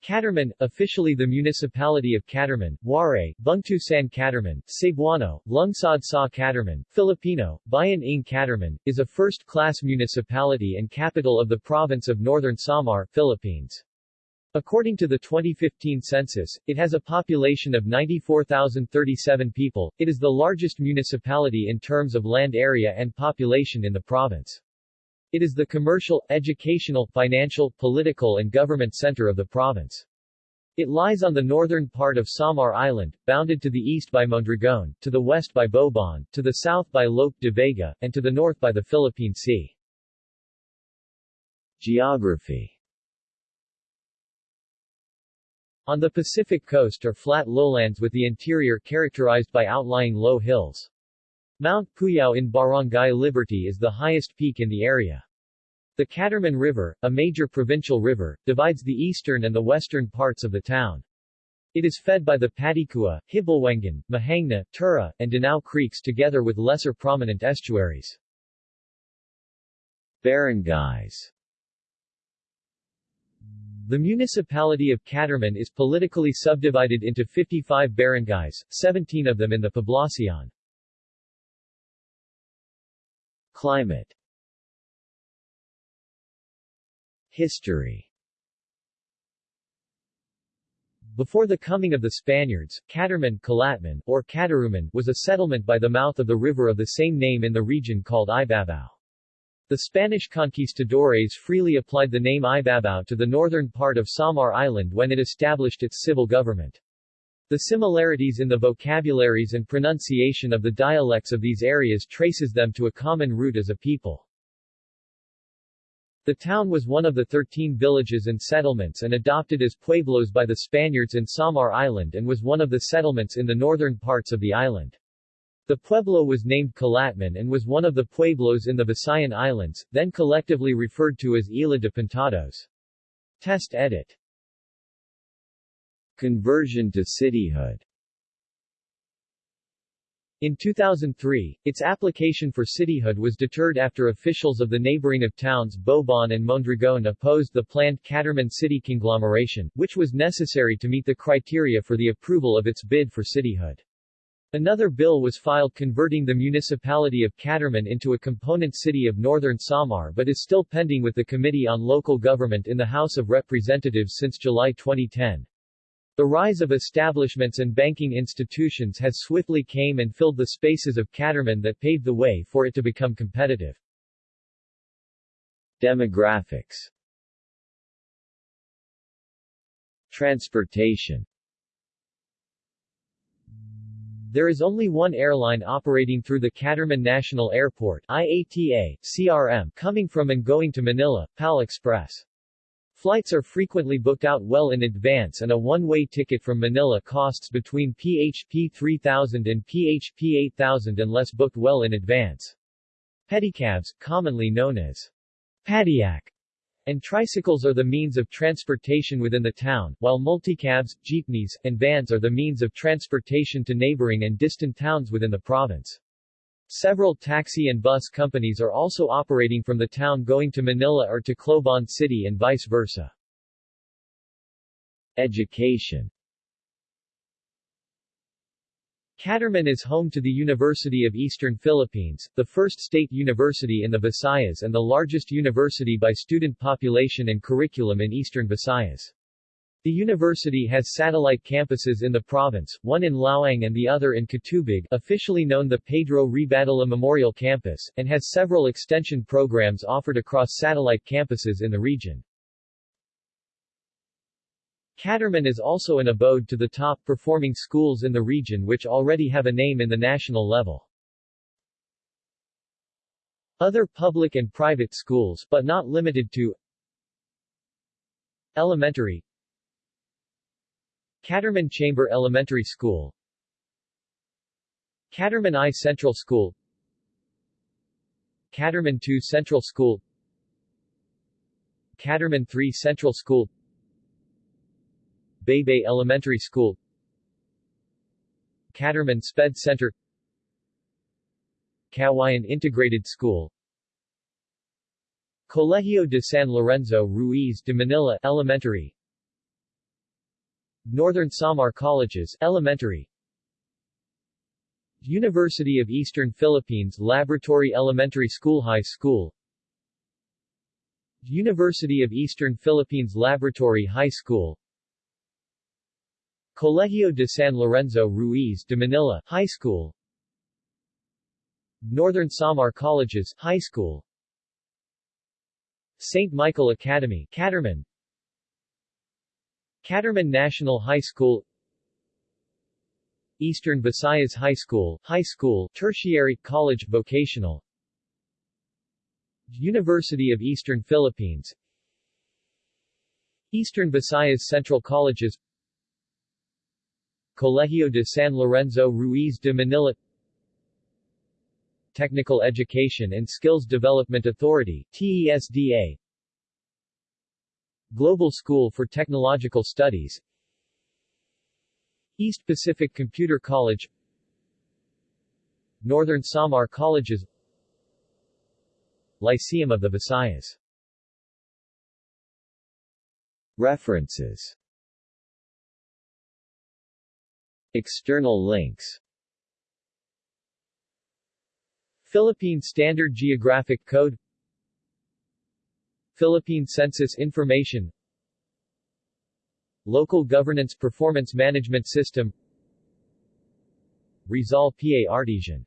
Catarman, officially the municipality of Catarman, Waray, Bungtusan Catarman, Cebuano, Lungsod sa Catarman, Filipino, Bayan ng Catarman, is a first-class municipality and capital of the province of Northern Samar, Philippines. According to the 2015 census, it has a population of 94,037 people. It is the largest municipality in terms of land area and population in the province. It is the commercial, educational, financial, political and government center of the province. It lies on the northern part of Samar Island, bounded to the east by Mondragon, to the west by Bobon, to the south by Lope de Vega, and to the north by the Philippine Sea. Geography On the Pacific coast are flat lowlands with the interior characterized by outlying low hills. Mount Puyao in Barangay Liberty is the highest peak in the area. The Catarman River, a major provincial river, divides the eastern and the western parts of the town. It is fed by the Patikua, Hibalwengan, Mahangna, Tura, and Danao creeks together with lesser prominent estuaries. Barangays The municipality of Catarman is politically subdivided into 55 barangays, 17 of them in the Poblacion. Climate History Before the coming of the Spaniards, Catarman, Calatman, or Cataruman, was a settlement by the mouth of the river of the same name in the region called Ibabao. The Spanish conquistadores freely applied the name Ibabao to the northern part of Samar Island when it established its civil government. The similarities in the vocabularies and pronunciation of the dialects of these areas traces them to a common root as a people. The town was one of the 13 villages and settlements and adopted as pueblos by the Spaniards in Samar Island and was one of the settlements in the northern parts of the island. The pueblo was named Calatman and was one of the pueblos in the Visayan Islands, then collectively referred to as Isla de Pintados. Test edit Conversion to cityhood in 2003, its application for cityhood was deterred after officials of the neighboring of towns Bobon and Mondragon opposed the planned Catarman city conglomeration, which was necessary to meet the criteria for the approval of its bid for cityhood. Another bill was filed converting the municipality of Catarman into a component city of northern Samar but is still pending with the Committee on Local Government in the House of Representatives since July 2010. The rise of establishments and banking institutions has swiftly came and filled the spaces of Catarman that paved the way for it to become competitive. Demographics Transportation There is only one airline operating through the Catarman National Airport IATA, CRM, coming from and going to Manila, PAL Express. Flights are frequently booked out well in advance and a one-way ticket from Manila costs between PHP 3000 and PHP 8000 unless booked well in advance. Pedicabs, commonly known as padyak, and tricycles are the means of transportation within the town, while multicabs, jeepneys, and vans are the means of transportation to neighboring and distant towns within the province. Several taxi and bus companies are also operating from the town going to Manila or to Tacloban City and vice versa. Education Catarman is home to the University of Eastern Philippines, the first state university in the Visayas and the largest university by student population and curriculum in Eastern Visayas. The university has satellite campuses in the province, one in Laoang and the other in Catubig officially known the Pedro Rebadulla Memorial Campus, and has several extension programs offered across satellite campuses in the region. Catarman is also an abode to the top-performing schools in the region which already have a name in the national level. Other public and private schools but not limited to Elementary Catarman Chamber Elementary School. Catarman I Central School. Catarman II Central School. Catarman III Central School. Baybay Elementary School. Catarman Sped Center. Kawayan Integrated School. Colegio de San Lorenzo Ruiz de Manila Elementary Northern Samar Colleges Elementary. University of Eastern Philippines Laboratory Elementary School High School. University of Eastern Philippines Laboratory High School. Colegio de San Lorenzo Ruiz de Manila High School. Northern Samar Colleges High School. St. Michael Academy Catarman Catarman National High School Eastern Visayas High School High School Tertiary College Vocational University of Eastern Philippines Eastern Visayas Central Colleges Colegio de San Lorenzo Ruiz de Manila Technical Education and Skills Development Authority TESDA Global School for Technological Studies East Pacific Computer College Northern Samar Colleges Lyceum of the Visayas. References. External links. Philippine Standard Geographic Code Philippine Census Information Local Governance Performance Management System Rizal PA Artesian